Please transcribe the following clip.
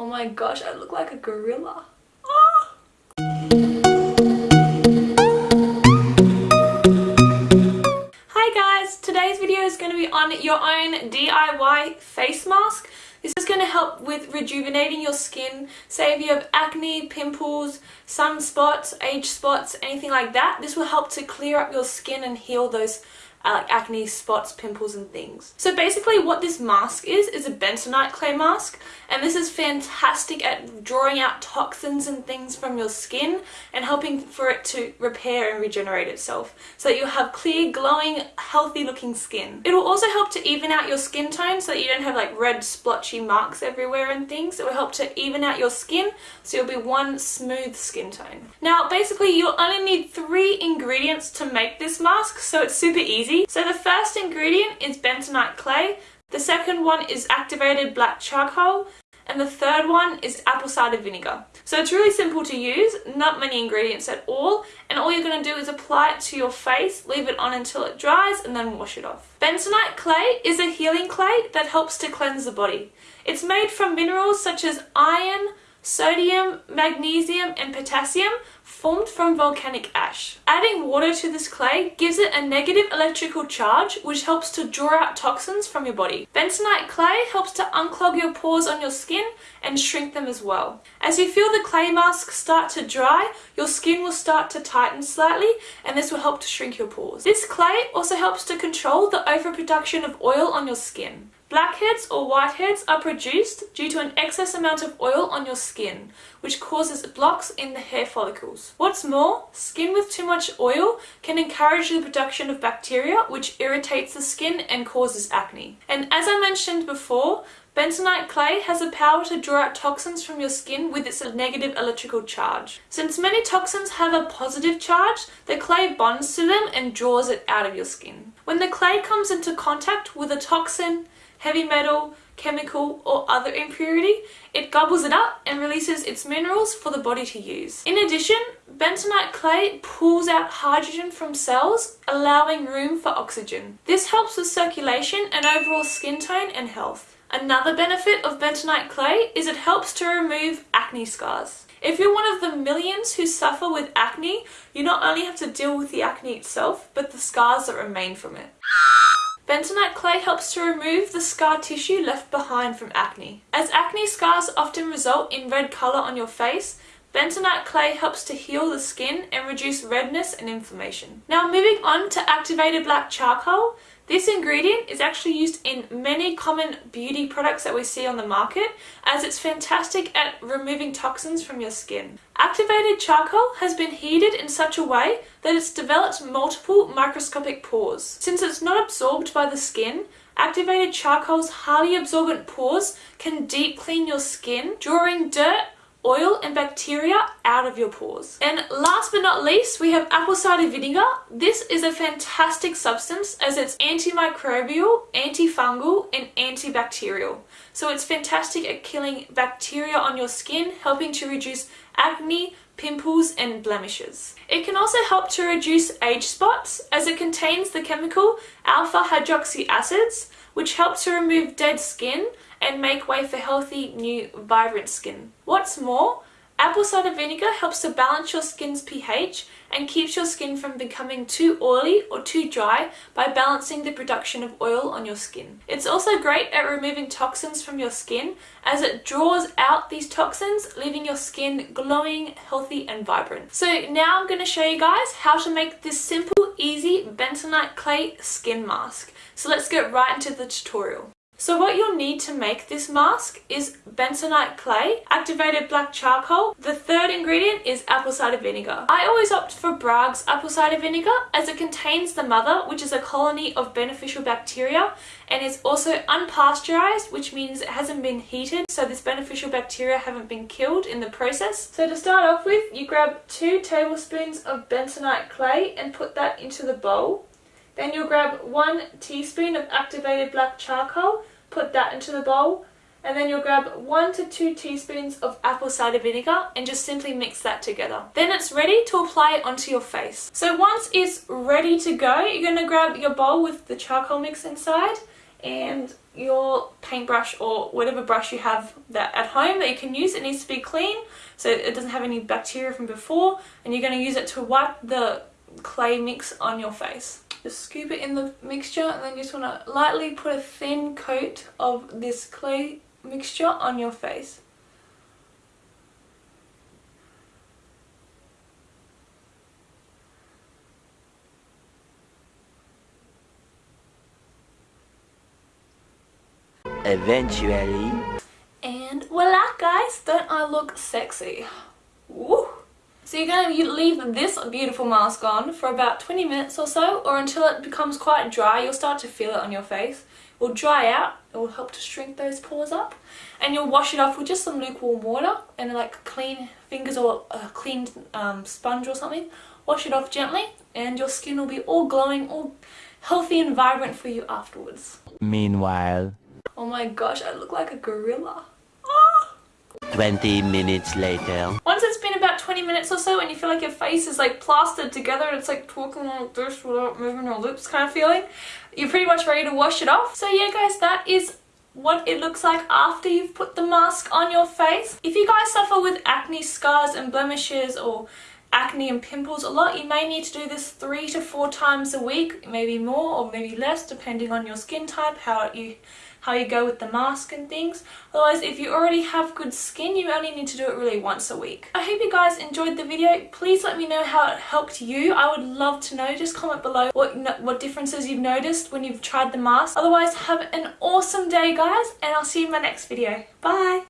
Oh my gosh, I look like a gorilla. Ah! Hi guys, today's video is going to be on your own DIY face mask. This is going to help with rejuvenating your skin. Say if you have acne, pimples, sunspots, age spots, anything like that. This will help to clear up your skin and heal those uh, like acne, spots, pimples and things. So basically what this mask is, is a bentonite clay mask and this is fantastic at drawing out toxins and things from your skin and helping for it to repair and regenerate itself so that you'll have clear, glowing, healthy looking skin. It will also help to even out your skin tone so that you don't have like red splotchy marks everywhere and things. It will help to even out your skin so you'll be one smooth skin tone. Now basically you'll only need three ingredients to make this mask so it's super easy easy. So the first ingredient is bentonite clay, the second one is activated black charcoal, and the third one is apple cider vinegar. So it's really simple to use, not many ingredients at all, and all you're going to do is apply it to your face, leave it on until it dries, and then wash it off. Bentonite clay is a healing clay that helps to cleanse the body. It's made from minerals such as iron, sodium, magnesium and potassium formed from volcanic ash. Adding water to this clay gives it a negative electrical charge which helps to draw out toxins from your body. Bentonite clay helps to unclog your pores on your skin and shrink them as well. As you feel the clay mask start to dry, your skin will start to tighten slightly and this will help to shrink your pores. This clay also helps to control the overproduction of oil on your skin. Blackheads or whiteheads are produced due to an excess amount of oil on your skin, which causes blocks in the hair follicles. What's more, skin with too much oil can encourage the production of bacteria, which irritates the skin and causes acne. And as I mentioned before, Bentonite clay has the power to draw out toxins from your skin with its negative electrical charge. Since many toxins have a positive charge, the clay bonds to them and draws it out of your skin. When the clay comes into contact with a toxin, heavy metal, chemical or other impurity, it gobbles it up and releases its minerals for the body to use. In addition, bentonite clay pulls out hydrogen from cells, allowing room for oxygen. This helps with circulation and overall skin tone and health. Another benefit of bentonite clay is it helps to remove acne scars. If you're one of the millions who suffer with acne, you not only have to deal with the acne itself, but the scars that remain from it. Bentonite clay helps to remove the scar tissue left behind from acne. As acne scars often result in red colour on your face, bentonite clay helps to heal the skin and reduce redness and inflammation. Now moving on to activated black charcoal, this ingredient is actually used in many common beauty products that we see on the market as it's fantastic at removing toxins from your skin. Activated charcoal has been heated in such a way that it's developed multiple microscopic pores. Since it's not absorbed by the skin, activated charcoal's highly absorbent pores can deep clean your skin, drawing dirt, oil and bacteria out of your pores. And last but not least, we have apple cider vinegar. This is a fantastic substance as it's antimicrobial, antifungal and antibacterial. So it's fantastic at killing bacteria on your skin, helping to reduce acne, pimples and blemishes. It can also help to reduce age spots as it contains the chemical alpha hydroxy acids which help to remove dead skin and make way for healthy, new, vibrant skin. What's more, apple cider vinegar helps to balance your skin's pH and keeps your skin from becoming too oily or too dry by balancing the production of oil on your skin. It's also great at removing toxins from your skin as it draws out these toxins leaving your skin glowing, healthy and vibrant. So now I'm going to show you guys how to make this simple, easy bentonite clay skin mask. So let's get right into the tutorial. So what you'll need to make this mask is bentonite clay, activated black charcoal. The third ingredient is apple cider vinegar. I always opt for Bragg's apple cider vinegar as it contains the mother, which is a colony of beneficial bacteria and is also unpasteurized, which means it hasn't been heated, so this beneficial bacteria haven't been killed in the process. So to start off with, you grab two tablespoons of bentonite clay and put that into the bowl. Then you'll grab one teaspoon of activated black charcoal put that into the bowl and then you'll grab one to two teaspoons of apple cider vinegar and just simply mix that together. Then it's ready to apply onto your face. So once it's ready to go, you're going to grab your bowl with the charcoal mix inside and your paintbrush or whatever brush you have that at home that you can use it needs to be clean so it doesn't have any bacteria from before and you're going to use it to wipe the clay mix on your face just scoop it in the mixture and then you just want to lightly put a thin coat of this clay mixture on your face Eventually. And voila guys, don't I look sexy? Woo! So you're going to leave this beautiful mask on for about 20 minutes or so or until it becomes quite dry. You'll start to feel it on your face. It will dry out. It will help to shrink those pores up. And you'll wash it off with just some lukewarm water and like clean fingers or a clean um, sponge or something. Wash it off gently and your skin will be all glowing, all healthy and vibrant for you afterwards. Meanwhile. Oh my gosh, I look like a gorilla. 20 minutes later. Once it's been about 20 minutes or so and you feel like your face is like plastered together and it's like talking like this without moving your lips kind of feeling, you're pretty much ready to wash it off. So yeah guys, that is what it looks like after you've put the mask on your face. If you guys suffer with acne scars and blemishes or acne and pimples a lot you may need to do this three to four times a week maybe more or maybe less depending on your skin type how you how you go with the mask and things. Otherwise, if you already have good skin, you only need to do it really once a week. I hope you guys enjoyed the video. Please let me know how it helped you. I would love to know. Just comment below what, what differences you've noticed when you've tried the mask. Otherwise, have an awesome day, guys, and I'll see you in my next video. Bye!